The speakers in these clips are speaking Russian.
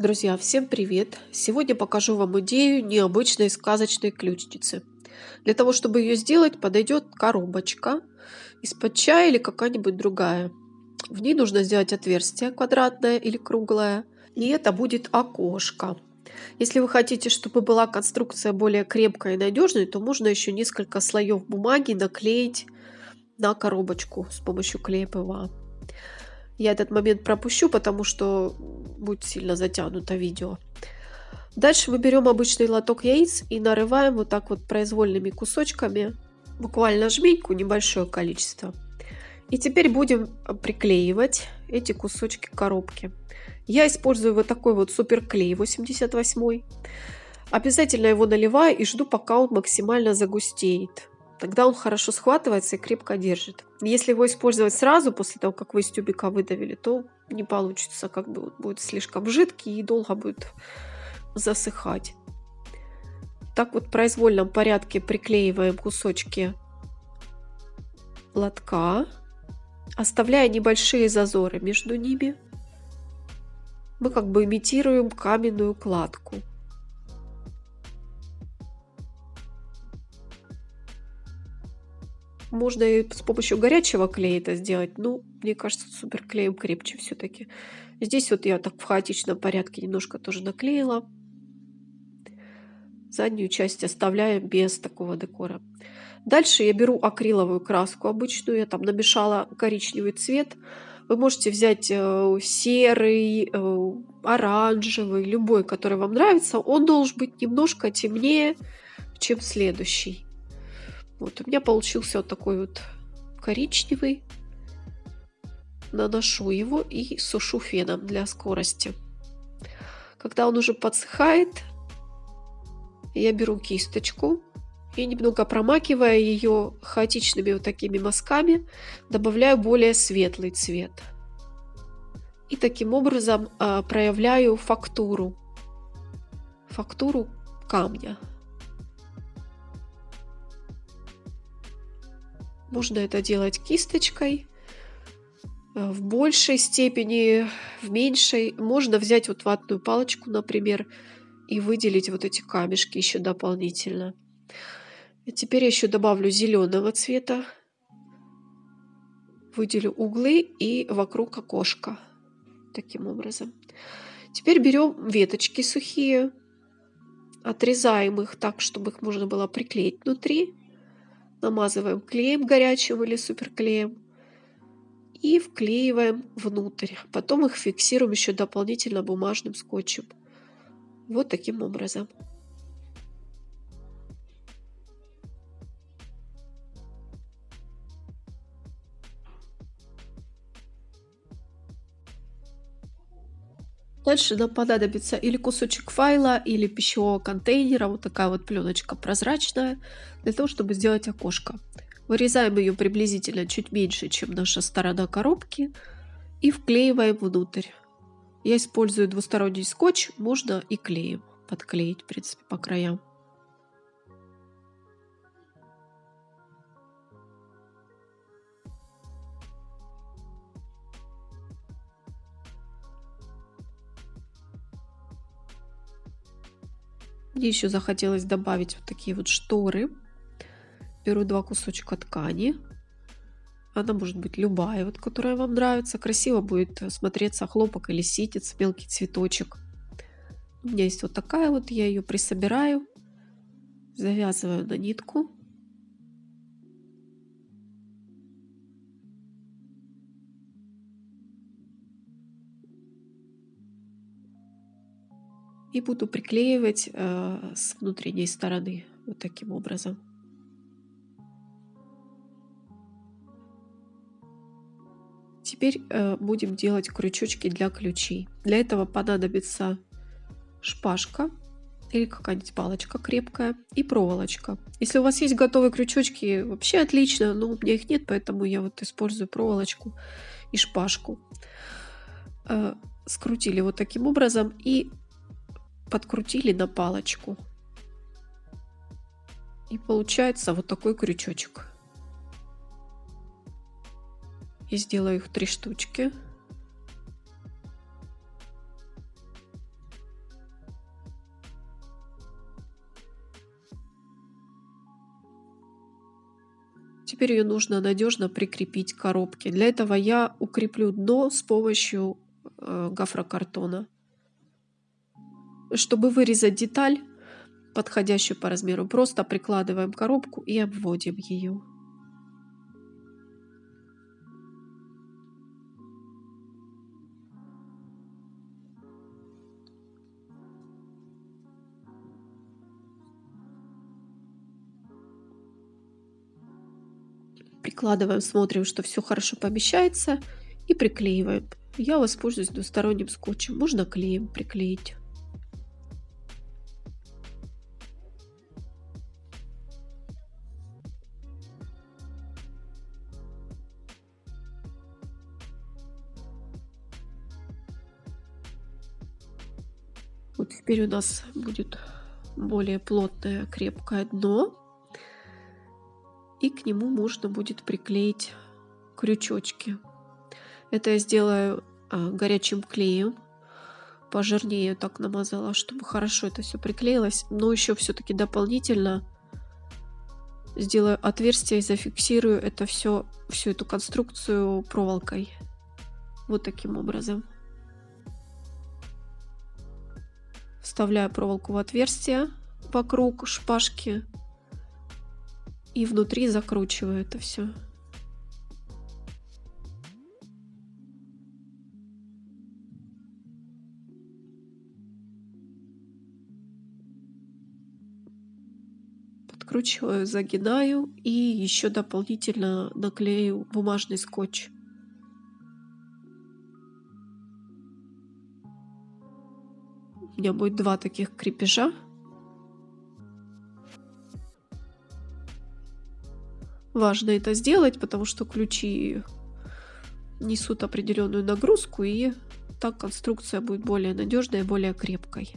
Друзья, всем привет! Сегодня покажу вам идею необычной сказочной ключницы. Для того, чтобы ее сделать, подойдет коробочка из-под чая или какая-нибудь другая. В ней нужно сделать отверстие квадратное или круглое, и это будет окошко. Если вы хотите, чтобы была конструкция более крепкая и надежной, то можно еще несколько слоев бумаги наклеить на коробочку с помощью клея ПВА. Я этот момент пропущу, потому что будет сильно затянуто видео. Дальше мы берем обычный лоток яиц и нарываем вот так вот произвольными кусочками, буквально жменьку, небольшое количество. И теперь будем приклеивать эти кусочки коробки. Я использую вот такой вот суперклей 88. Обязательно его наливаю и жду, пока он максимально загустеет. Тогда он хорошо схватывается и крепко держит. Если его использовать сразу, после того, как вы из тюбика выдавили, то не получится, как бы будет слишком жидкий и долго будет засыхать. Так вот в произвольном порядке приклеиваем кусочки лотка, оставляя небольшие зазоры между ними. Мы как бы имитируем каменную кладку. Можно и с помощью горячего клея это сделать. Ну, мне кажется, суперклеем крепче все-таки. Здесь вот я так в хаотичном порядке немножко тоже наклеила. Заднюю часть оставляем без такого декора. Дальше я беру акриловую краску обычную. Я там намешала коричневый цвет. Вы можете взять э, серый, э, оранжевый, любой, который вам нравится. Он должен быть немножко темнее, чем следующий. Вот у меня получился вот такой вот коричневый. Наношу его и сушу феном для скорости. Когда он уже подсыхает, я беру кисточку и немного промакивая ее хаотичными вот такими мазками, добавляю более светлый цвет. И таким образом э, проявляю фактуру, фактуру камня. Можно это делать кисточкой. Э, в большей степени, в меньшей. Можно взять вот ватную палочку, например, и выделить вот эти камешки еще дополнительно. И теперь я еще добавлю зеленого цвета. Выделю углы и вокруг окошка. Таким образом. Теперь берем веточки сухие, отрезаем их так, чтобы их можно было приклеить внутри намазываем клеем горячим или суперклеем и вклеиваем внутрь. Потом их фиксируем еще дополнительно бумажным скотчем. Вот таким образом. Дальше нам понадобится или кусочек файла, или пищевого контейнера, вот такая вот пленочка прозрачная, для того, чтобы сделать окошко. Вырезаем ее приблизительно чуть меньше, чем наша сторона коробки, и вклеиваем внутрь. Я использую двусторонний скотч, можно и клеем подклеить, в принципе, по краям. Мне еще захотелось добавить вот такие вот шторы. Беру два кусочка ткани. Она может быть любая, вот, которая вам нравится. Красиво будет смотреться хлопок или ситец, мелкий цветочек. У меня есть вот такая вот, я ее присобираю, завязываю на нитку. И буду приклеивать э, с внутренней стороны вот таким образом. Теперь э, будем делать крючочки для ключей. Для этого понадобится шпажка или какая-нибудь палочка крепкая и проволочка. Если у вас есть готовые крючочки, вообще отлично, но у меня их нет, поэтому я вот использую проволочку и шпажку. Э, скрутили вот таким образом и подкрутили на палочку. И получается вот такой крючочек. и сделаю их три штучки. Теперь ее нужно надежно прикрепить к коробке. Для этого я укреплю дно с помощью э, гофрокартона. Чтобы вырезать деталь, подходящую по размеру, просто прикладываем коробку и обводим ее. Прикладываем, смотрим, что все хорошо помещается и приклеиваем. Я воспользуюсь двусторонним скотчем. Можно клеем приклеить. Теперь у нас будет более плотное крепкое дно и к нему можно будет приклеить крючочки. Это я сделаю а, горячим клеем. Пожирнее так намазала, чтобы хорошо это все приклеилось. Но еще все-таки дополнительно сделаю отверстие и зафиксирую это все, всю эту конструкцию проволокой. Вот таким образом. Вставляю проволоку в отверстие вокруг шпажки и внутри закручиваю это все. Подкручиваю, загинаю и еще дополнительно наклею бумажный скотч. Меня будет два таких крепежа. важно это сделать, потому что ключи несут определенную нагрузку, и так конструкция будет более надежной и более крепкой.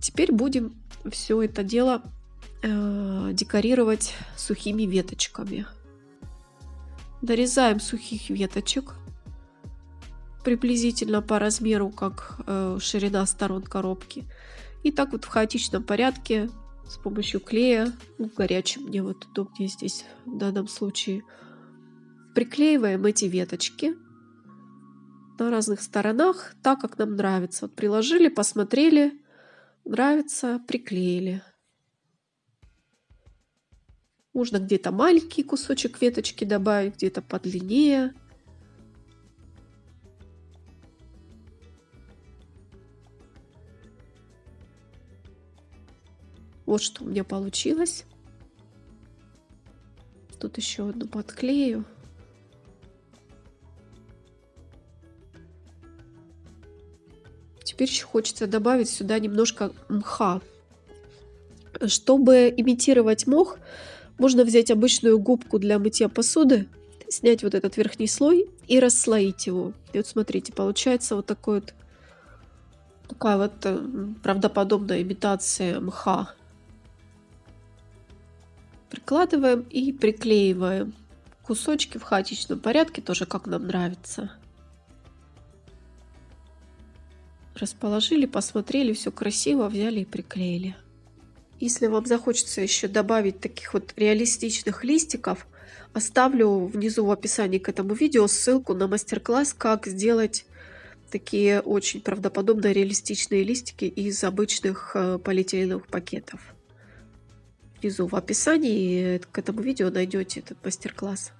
Теперь будем все это дело э, декорировать сухими веточками. Дорезаем сухих веточек приблизительно по размеру, как э, ширина сторон коробки. И так вот в хаотичном порядке с помощью клея, ну, горячим мне вот удобнее здесь в данном случае, приклеиваем эти веточки на разных сторонах, так как нам нравится. Вот приложили, посмотрели, нравится, приклеили. Можно где-то маленький кусочек веточки добавить, где-то подлиннее. Вот что у меня получилось. Тут еще одну подклею. Теперь еще хочется добавить сюда немножко мха. Чтобы имитировать мох, можно взять обычную губку для мытья посуды, снять вот этот верхний слой и расслоить его. И вот смотрите, получается вот такой вот такая вот э, правдоподобная имитация мха. Прикладываем и приклеиваем кусочки в хаотичном порядке, тоже как нам нравится. Расположили, посмотрели, все красиво, взяли и приклеили. Если вам захочется еще добавить таких вот реалистичных листиков, оставлю внизу в описании к этому видео ссылку на мастер-класс, как сделать такие очень правдоподобно реалистичные листики из обычных э, полиэтиленовых пакетов внизу в описании к этому видео найдете этот мастер-класс.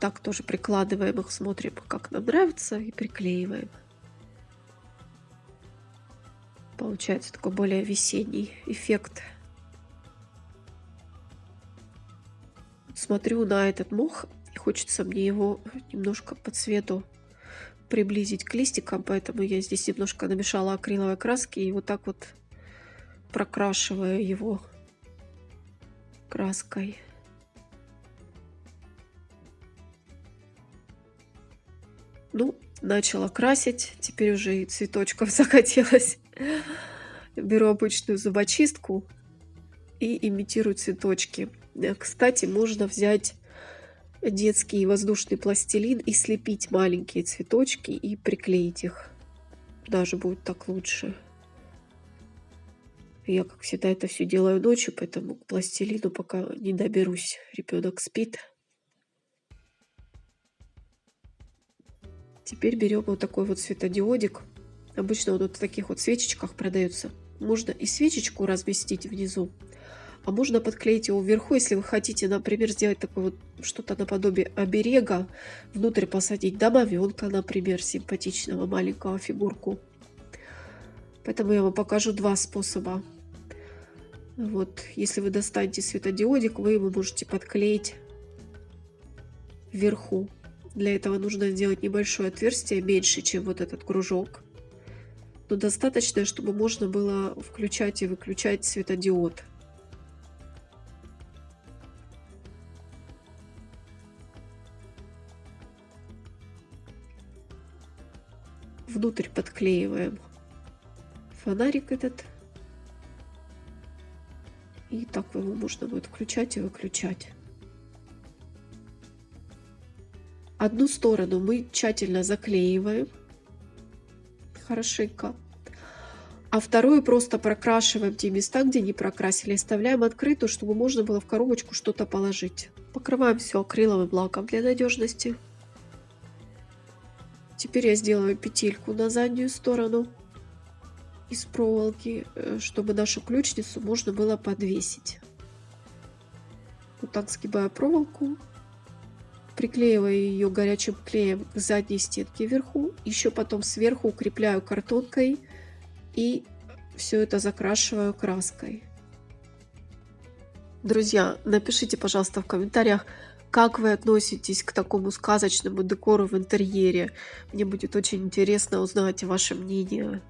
Так тоже прикладываем их, смотрим, как нам нравится, и приклеиваем. Получается такой более весенний эффект. Смотрю на этот мох, и хочется мне его немножко по цвету приблизить к листикам, поэтому я здесь немножко намешала акриловой краски и вот так вот прокрашиваю его краской. Ну, начала красить, теперь уже и цветочков захотелось. Беру обычную зубочистку и имитирую цветочки. Кстати, можно взять детский воздушный пластилин и слепить маленькие цветочки и приклеить их. Даже будет так лучше. Я, как всегда, это все делаю ночью, поэтому к пластилину пока не доберусь. Ребенок спит. Теперь берем вот такой вот светодиодик. Обычно он вот в таких вот свечечках продается. Можно и свечечку разместить внизу, а можно подклеить его вверху, если вы хотите, например, сделать такое вот что-то наподобие оберега, внутрь посадить домовенка, например, симпатичного маленького фигурку. Поэтому я вам покажу два способа. Вот, если вы достанете светодиодик, вы его можете подклеить вверху. Для этого нужно сделать небольшое отверстие, меньше, чем вот этот кружок. Но достаточно, чтобы можно было включать и выключать светодиод. внутрь подклеиваем фонарик этот. И так его можно будет включать и выключать. Одну сторону мы тщательно заклеиваем хорошенько. А вторую просто прокрашиваем те места, где не прокрасили. Оставляем открытую, чтобы можно было в коробочку что-то положить. Покрываем все акриловым лаком для надежности. Теперь я сделаю петельку на заднюю сторону из проволоки, э, чтобы нашу ключницу можно было подвесить. Вот так сгибаю проволоку, приклеиваю ее горячим клеем к задней стенке вверху, еще потом сверху укрепляю картонкой и все это закрашиваю краской. Друзья, напишите, пожалуйста, в комментариях, как вы относитесь к такому сказочному декору в интерьере? Мне будет очень интересно узнать ваше мнение.